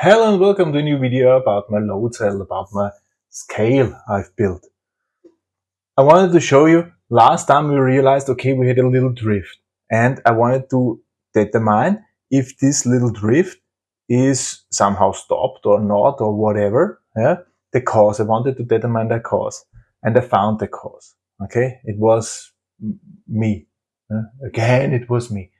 Hello and welcome to a new video about my load cell, about my scale I've built. I wanted to show you, last time we realized, okay, we had a little drift and I wanted to determine if this little drift is somehow stopped or not or whatever, yeah? the cause. I wanted to determine the cause and I found the cause, okay? It was me. Yeah? Again, it was me.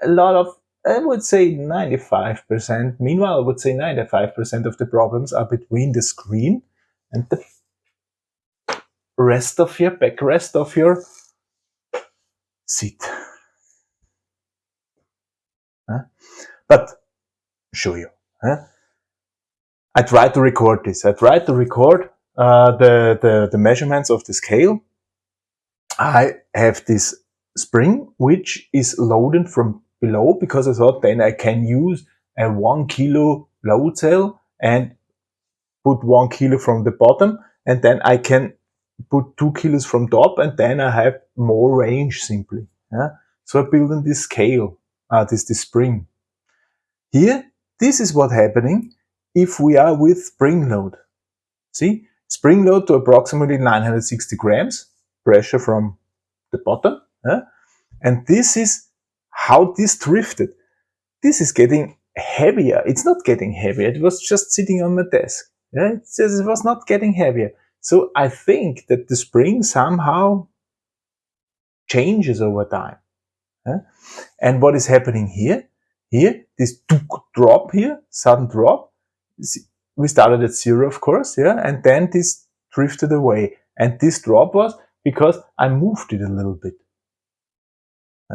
A lot of I would say 95%. Meanwhile, I would say 95% of the problems are between the screen and the rest of your backrest of your seat. Huh? But show you. Huh? I tried to record this. I tried to record uh, the, the, the measurements of the scale. I have this spring which is loaded from below because I thought then I can use a one kilo load cell and put one kilo from the bottom and then I can put two kilos from top and then I have more range simply. Yeah? So I build in this scale, uh, this, this spring. Here, this is what happening if we are with spring load. See, spring load to approximately 960 grams, pressure from the bottom. Yeah? And this is how this drifted. This is getting heavier. It's not getting heavier. It was just sitting on my desk. Yeah, it says it was not getting heavier. So I think that the spring somehow changes over time. Yeah? And what is happening here? Here, this drop here, sudden drop. We started at zero, of course, yeah, and then this drifted away. And this drop was because I moved it a little bit.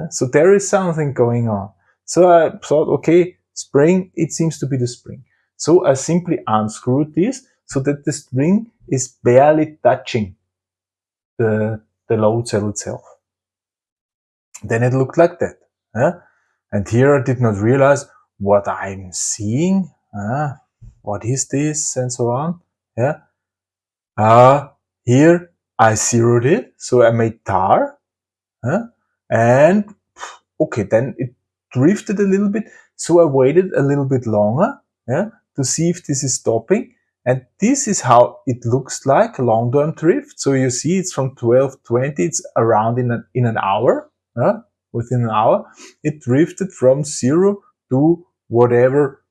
So there is something going on. So I thought, okay, spring, it seems to be the spring. So I simply unscrewed this so that the spring is barely touching the, the load cell itself. Then it looked like that. And here I did not realize what I'm seeing. what is this and so on. Yeah. Uh, here I zeroed it. So I made tar. And okay, then it drifted a little bit. So I waited a little bit longer yeah, to see if this is stopping. And this is how it looks like long-term drift. So you see it's from 1220, it's around in, a, in an hour, yeah, within an hour. It drifted from zero to whatever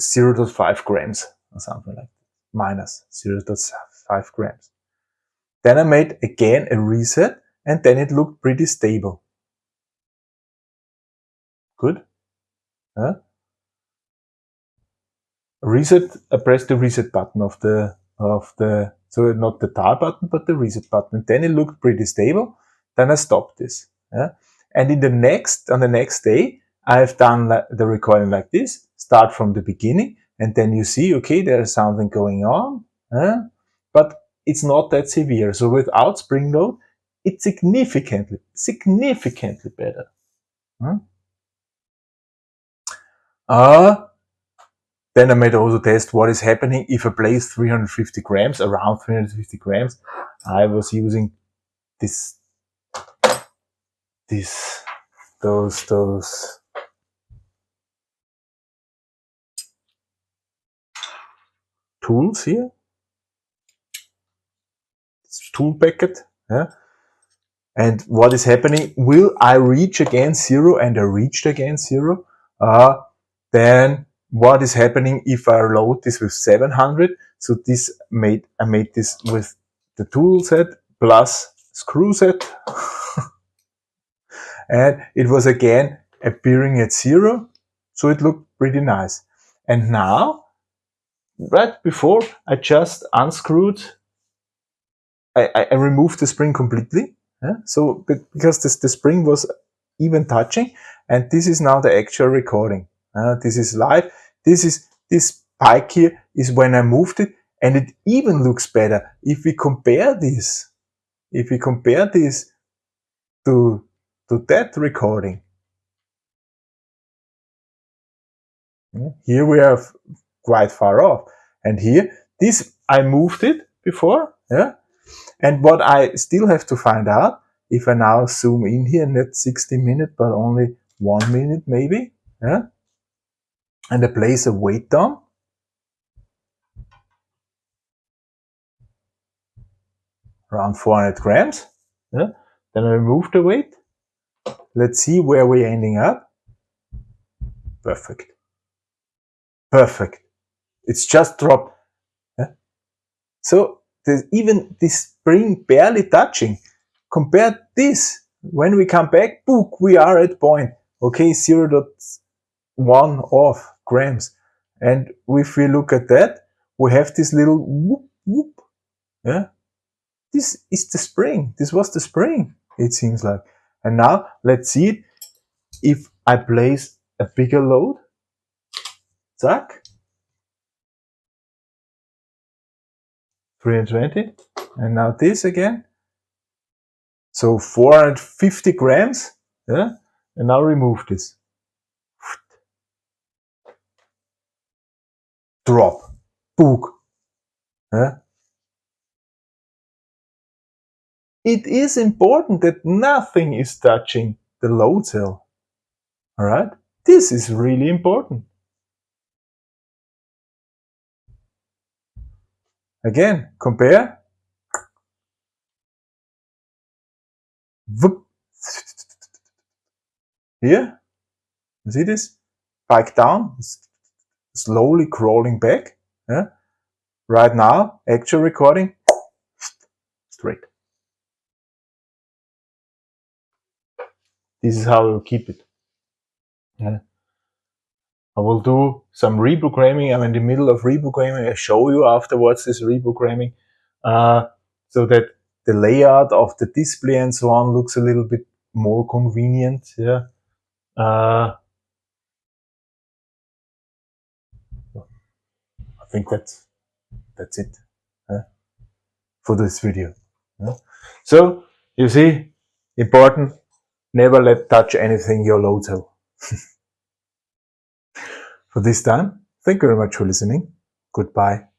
0 0.5 grams or something like that, minus 0 0.5 grams. Then I made again a reset and then it looked pretty stable. Good. Huh? Reset, I press the reset button of the, of the, so not the tar button, but the reset button. Then it looked pretty stable. Then I stopped this. And in the next, on the next day, I have done the recording like this, start from the beginning, and then you see, okay, there is something going on, yeah? but it's not that severe. So without spring load, it's significantly, significantly better. Hmm? Uh, then I made also test what is happening if I place 350 grams, around 350 grams. I was using this, this, those, those, tools here. tool packet, yeah. And what is happening? Will I reach again zero? And I reached again zero. Uh, then what is happening if I load this with 700? So this made I made this with the tool set plus screw set. and it was again appearing at zero. So it looked pretty nice. And now, right before I just unscrewed, I, I removed the spring completely yeah? So because this, the spring was even touching and this is now the actual recording. Uh, this is live. This is this spike here is when I moved it and it even looks better. If we compare this, if we compare this to, to that recording, here we are quite far off. And here, this, I moved it before, yeah, and what I still have to find out, if I now zoom in here, not 60 minutes, but only one minute maybe, yeah? and I place a weight down. Around 400 grams. Yeah. Then I remove the weight. Let's see where we're ending up. Perfect. Perfect. It's just dropped. Yeah. So there's even this spring barely touching. Compare this. When we come back, book, we are at point. Okay, 0 0.1 off grams. And if we look at that, we have this little whoop, whoop. Yeah. This is the spring. This was the spring, it seems like. And now let's see it. If I place a bigger load, zack, 320, and now this again. So 450 grams, yeah, and now remove this. Drop, book, yeah. it is important that nothing is touching the load cell. Alright? This is really important. Again, compare. Here, you see this? Bike down, slowly crawling back. Yeah? Right now, actual recording, straight. This is how we'll keep it. Yeah. I will do some reprogramming. I'm in the middle of reprogramming. I show you afterwards this reprogramming uh, so that the layout of the display and so on looks a little bit more convenient. Yeah. Uh, I think that's that's it uh, for this video. Yeah. So you see, important Never let touch anything your cell. for this time, thank you very much for listening. Goodbye.